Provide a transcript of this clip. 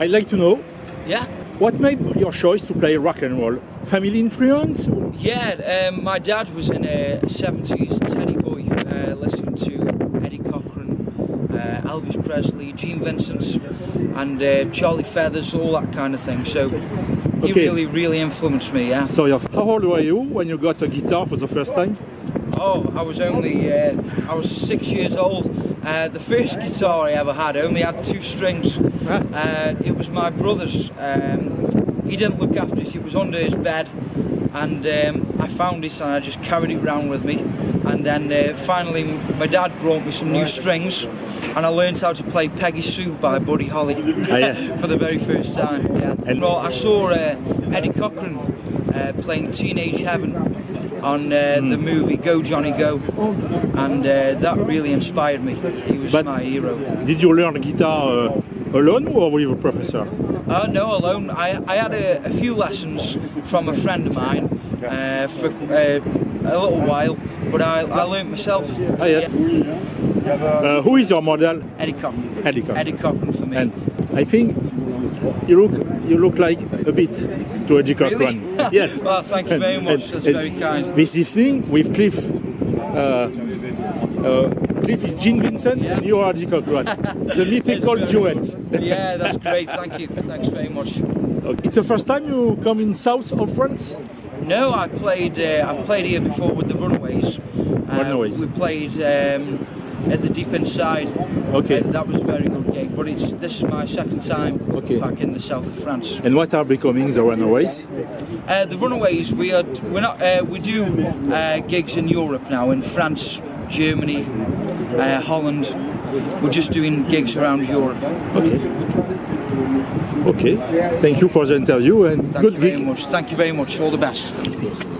I'd like to know Yeah. what made your choice to play rock and roll? Family influence? Yeah, um, my dad was in a 70s Teddy Boy, uh, listening to Eddie Cochran, uh, Elvis Presley, Gene Vincent, and uh, Charlie Feathers, all that kind of thing. So he Okay. really, really influenced me. Yeah. So, how old were you when you got a guitar for the first time? Oh, I was only, uh, I was six years old. Uh, the first guitar I ever had only had two strings. Uh, it was my brother's. Um, he didn't look after it. It was under his bed, and um, I found it and I just carried it around with me. And then uh, finally, my dad brought me some new strings, and I learned how to play Peggy Sue by Buddy Holly Ah, yeah. for the very first time. Yeah. And- well, I saw uh, Eddie Cochran playing Teenage Heaven on uh, Hmm. the movie Go Johnny Go, and uh, that really inspired me. He was But- my hero. Did you learn guitar uh, alone or with a professor? Uh, no, alone. I, I had a, a few lessons from a friend of mine uh, for uh, a little while, but I, I learnt myself. Ah, yes. Uh, who is your model? Eddie Cochran. Eddie Cochran. Eddie Cochran for me. And I think you look you look like a bit to Cochran. Really? yes. Well, thank you very much. That's very kind. This evening with Cliff. Uh, uh, Cliff is Gene Vincent Yeah. and you are Eddie Cochran. the mythical duet. yeah, that's great. Thank you. Thanks very much. Okay. It's the first time you come in south of France? No, I played. Uh, I've played here before with the Runaways. Uh, Runaways. We played um, at the Deep Inside. Okay. Uh, that was a very good gig. But it's this is my second time Okay. back in the south of France. And what are becoming the runaways? Uh, the Runaways. We are. We're not. Uh, we do uh, gigs in Europe now, in France, Germany, uh, Holland. We're just doing gigs around Europe. Okay. Okay. Thank you for the interview and Thank good you very gig. much. Thank you very much. All the best.